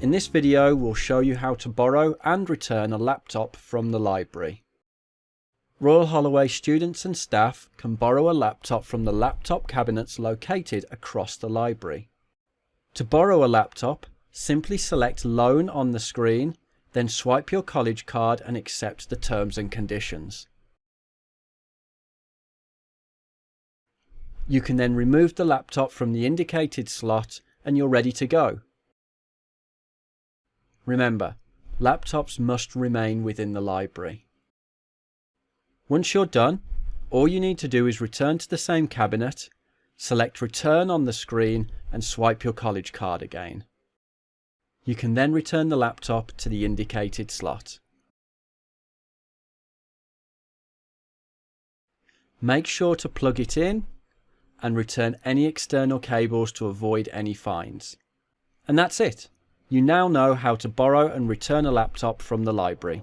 In this video we'll show you how to borrow and return a laptop from the library. Royal Holloway students and staff can borrow a laptop from the laptop cabinets located across the library. To borrow a laptop, simply select Loan on the screen, then swipe your college card and accept the terms and conditions. You can then remove the laptop from the indicated slot and you're ready to go. Remember, laptops must remain within the library. Once you're done, all you need to do is return to the same cabinet, select return on the screen and swipe your college card again. You can then return the laptop to the indicated slot. Make sure to plug it in and return any external cables to avoid any fines. And that's it. You now know how to borrow and return a laptop from the library.